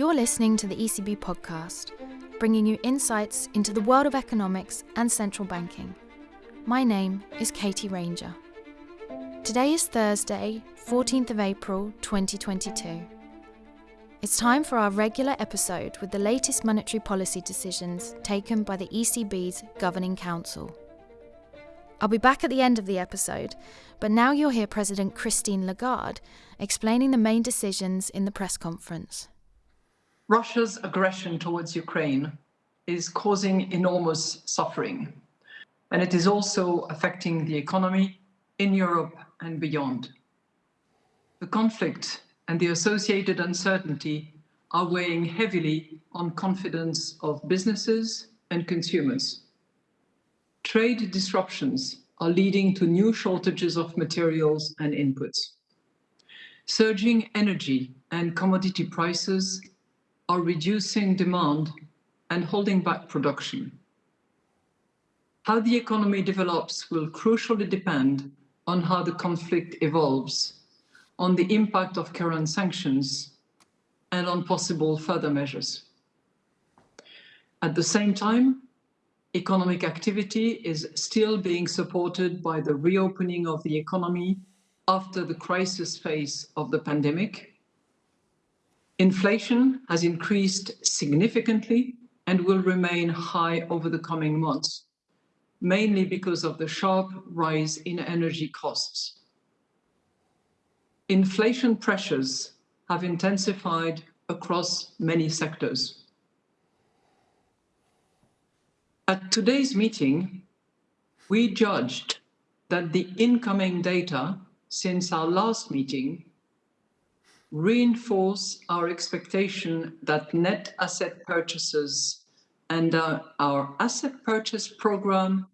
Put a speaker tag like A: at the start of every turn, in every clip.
A: You're listening to the ECB podcast, bringing you insights into the world of economics and central banking. My name is Katie Ranger. Today is Thursday, 14th of April 2022. It's time for our regular episode with the latest monetary policy decisions taken by the ECB's Governing Council. I'll be back at the end of the episode, but now you'll hear President Christine Lagarde explaining the main decisions in the press conference.
B: Russia's aggression towards Ukraine is causing enormous suffering, and it is also affecting the economy in Europe and beyond. The conflict and the associated uncertainty are weighing heavily on confidence of businesses and consumers. Trade disruptions are leading to new shortages of materials and inputs. Surging energy and commodity prices are reducing demand and holding back production. How the economy develops will crucially depend on how the conflict evolves on the impact of current sanctions and on possible further measures. At the same time, economic activity is still being supported by the reopening of the economy after the crisis phase of the pandemic. Inflation has increased significantly and will remain high over the coming months, mainly because of the sharp rise in energy costs inflation pressures have intensified across many sectors. At today's meeting, we judged that the incoming data since our last meeting reinforce our expectation that net asset purchases and our asset purchase program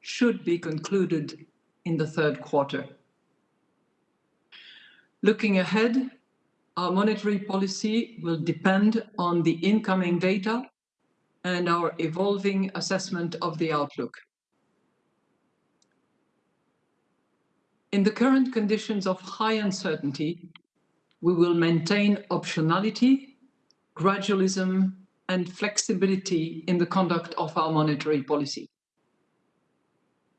B: should be concluded in the third quarter. Looking ahead, our monetary policy will depend on the incoming data and our evolving assessment of the outlook. In the current conditions of high uncertainty, we will maintain optionality, gradualism, and flexibility in the conduct of our monetary policy.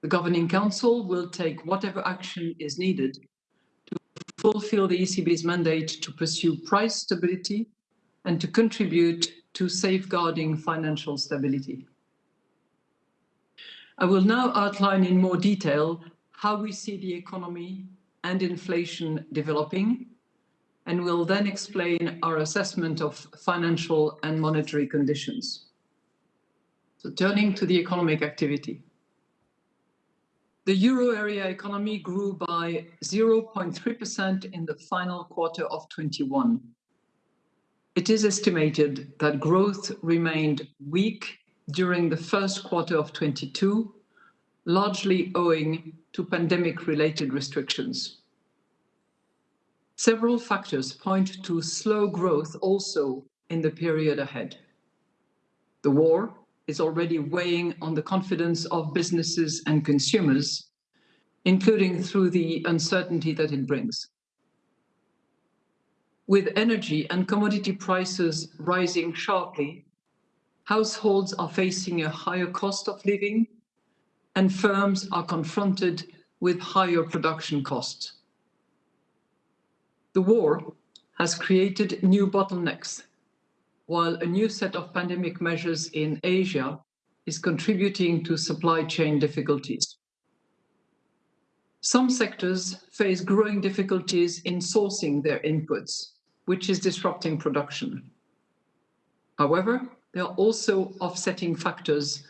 B: The Governing Council will take whatever action is needed to fulfill the ECB's mandate to pursue price stability and to contribute to safeguarding financial stability. I will now outline in more detail how we see the economy and inflation developing, and will then explain our assessment of financial and monetary conditions. So turning to the economic activity. The euro area economy grew by 0.3% in the final quarter of 21. It is estimated that growth remained weak during the first quarter of 22, largely owing to pandemic-related restrictions. Several factors point to slow growth also in the period ahead. The war, is already weighing on the confidence of businesses and consumers, including through the uncertainty that it brings. With energy and commodity prices rising sharply, households are facing a higher cost of living and firms are confronted with higher production costs. The war has created new bottlenecks while a new set of pandemic measures in Asia is contributing to supply chain difficulties. Some sectors face growing difficulties in sourcing their inputs, which is disrupting production. However, there are also offsetting factors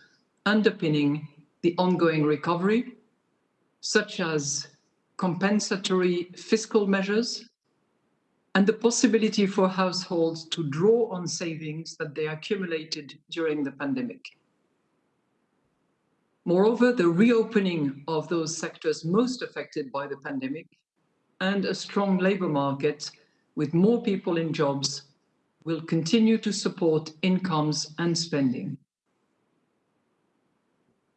B: underpinning the ongoing recovery, such as compensatory fiscal measures and the possibility for households to draw on savings that they accumulated during the pandemic. Moreover, the reopening of those sectors most affected by the pandemic and a strong labour market with more people in jobs will continue to support incomes and spending.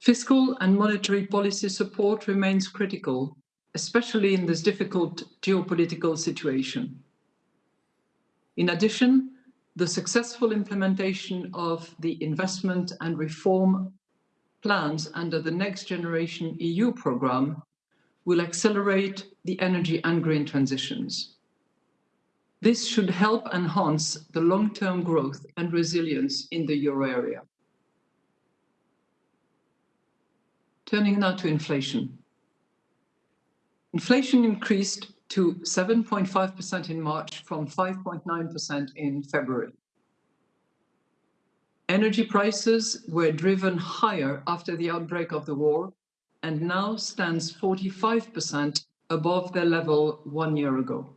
B: Fiscal and monetary policy support remains critical, especially in this difficult geopolitical situation. In addition, the successful implementation of the investment and reform plans under the Next Generation EU programme will accelerate the energy and green transitions. This should help enhance the long-term growth and resilience in the euro area. Turning now to inflation. Inflation increased to 7.5% in March from 5.9% in February. Energy prices were driven higher after the outbreak of the war and now stands 45% above their level one year ago.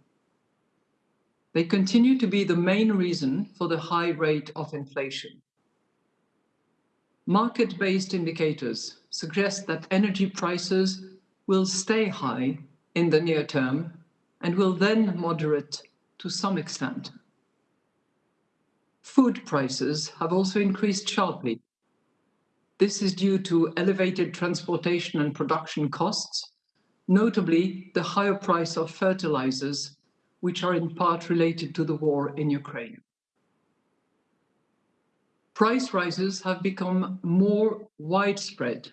B: They continue to be the main reason for the high rate of inflation. Market-based indicators suggest that energy prices will stay high in the near term and will then moderate to some extent. Food prices have also increased sharply. This is due to elevated transportation and production costs, notably the higher price of fertilizers which are in part related to the war in Ukraine. Price rises have become more widespread.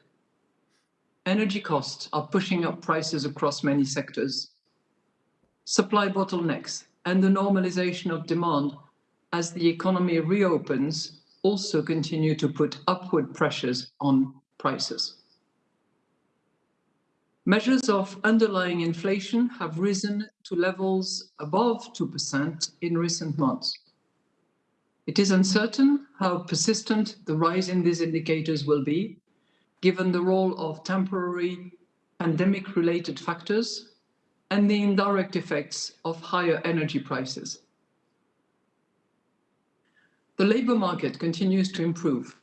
B: Energy costs are pushing up prices across many sectors. Supply bottlenecks and the normalization of demand as the economy reopens also continue to put upward pressures on prices. Measures of underlying inflation have risen to levels above 2% in recent months. It is uncertain how persistent the rise in these indicators will be, given the role of temporary pandemic-related factors and the indirect effects of higher energy prices. The labour market continues to improve,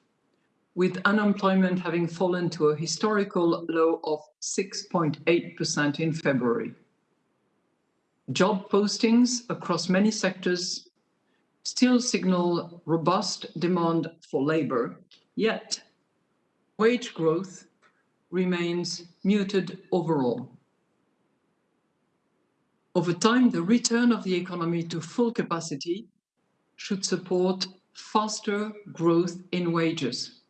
B: with unemployment having fallen to a historical low of 6.8% in February. Job postings across many sectors still signal robust demand for labour, yet wage growth remains muted overall. Over time, the return of the economy to full capacity should support faster growth in wages.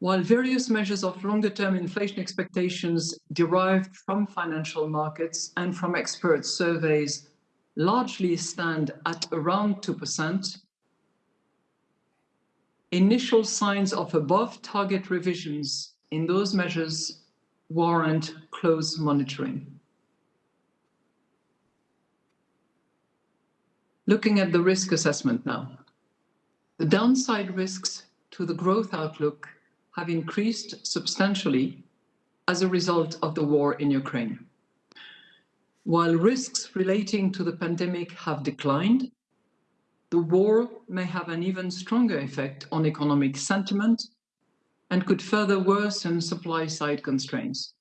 B: While various measures of longer-term inflation expectations derived from financial markets and from expert surveys largely stand at around 2%, initial signs of above-target revisions in those measures warrant close monitoring. Looking at the risk assessment now. The downside risks to the growth outlook have increased substantially as a result of the war in Ukraine. While risks relating to the pandemic have declined, the war may have an even stronger effect on economic sentiment and could further worsen supply-side constraints.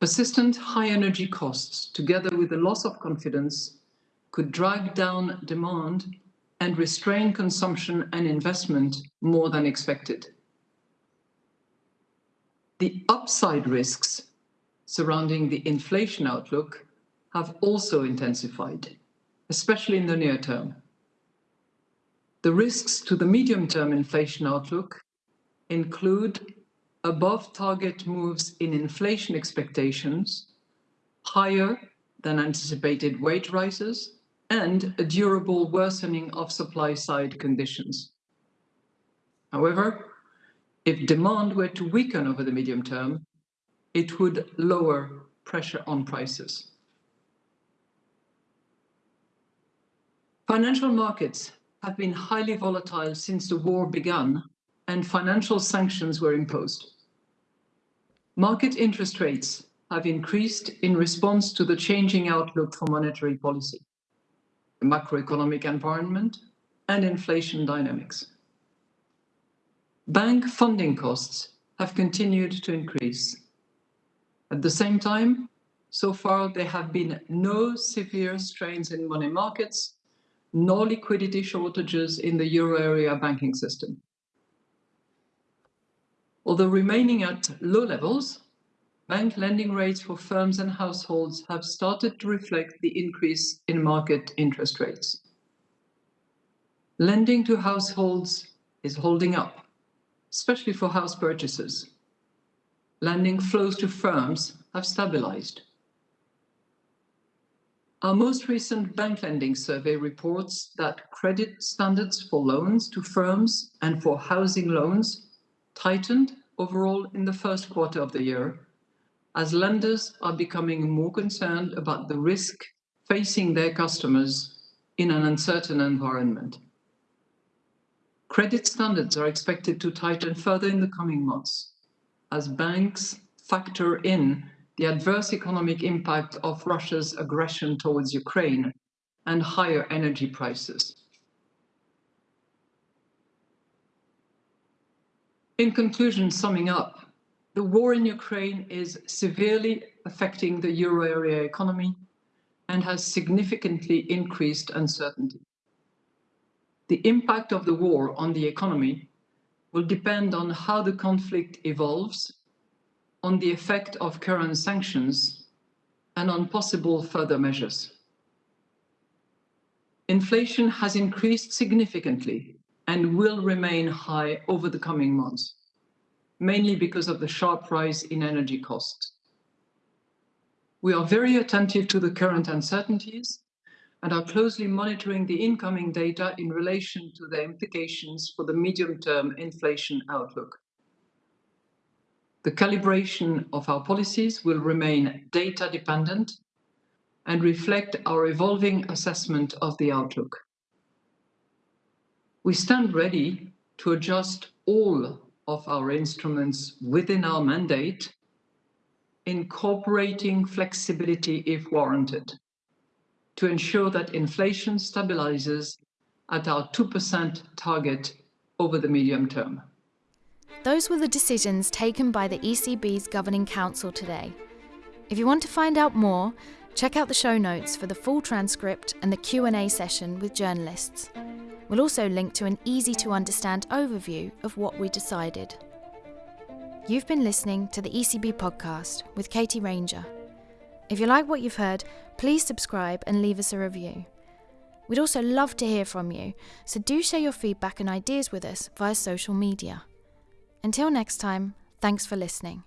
B: Persistent high energy costs, together with the loss of confidence, could drag down demand and restrain consumption and investment more than expected. The upside risks surrounding the inflation outlook have also intensified, especially in the near term. The risks to the medium-term inflation outlook include above target moves in inflation expectations, higher than anticipated wage rises, and a durable worsening of supply-side conditions. However, if demand were to weaken over the medium term, it would lower pressure on prices. Financial markets have been highly volatile since the war began and financial sanctions were imposed. Market interest rates have increased in response to the changing outlook for monetary policy, macroeconomic environment, and inflation dynamics. Bank funding costs have continued to increase. At the same time, so far there have been no severe strains in money markets, nor liquidity shortages in the euro area banking system. Although remaining at low levels, bank lending rates for firms and households have started to reflect the increase in market interest rates. Lending to households is holding up, especially for house purchases. Lending flows to firms have stabilized. Our most recent bank lending survey reports that credit standards for loans to firms and for housing loans tightened overall in the first quarter of the year, as lenders are becoming more concerned about the risk facing their customers in an uncertain environment. Credit standards are expected to tighten further in the coming months as banks factor in the adverse economic impact of Russia's aggression towards Ukraine and higher energy prices. In conclusion, summing up, the war in Ukraine is severely affecting the euro area economy and has significantly increased uncertainty. The impact of the war on the economy will depend on how the conflict evolves, on the effect of current sanctions, and on possible further measures. Inflation has increased significantly and will remain high over the coming months, mainly because of the sharp rise in energy costs. We are very attentive to the current uncertainties and are closely monitoring the incoming data in relation to the implications for the medium-term inflation outlook. The calibration of our policies will remain data dependent and reflect our evolving assessment of the outlook. We stand ready to adjust all of our instruments within our mandate, incorporating flexibility if warranted, to ensure that inflation stabilizes at our 2% target over the medium term.
A: Those were the decisions taken by the ECB's Governing Council today. If you want to find out more, check out the show notes for the full transcript and the Q&A session with journalists. We'll also link to an easy to understand overview of what we decided. You've been listening to the ECB podcast with Katie Ranger. If you like what you've heard, please subscribe and leave us a review. We'd also love to hear from you, so do share your feedback and ideas with us via social media. Until next time, thanks for listening.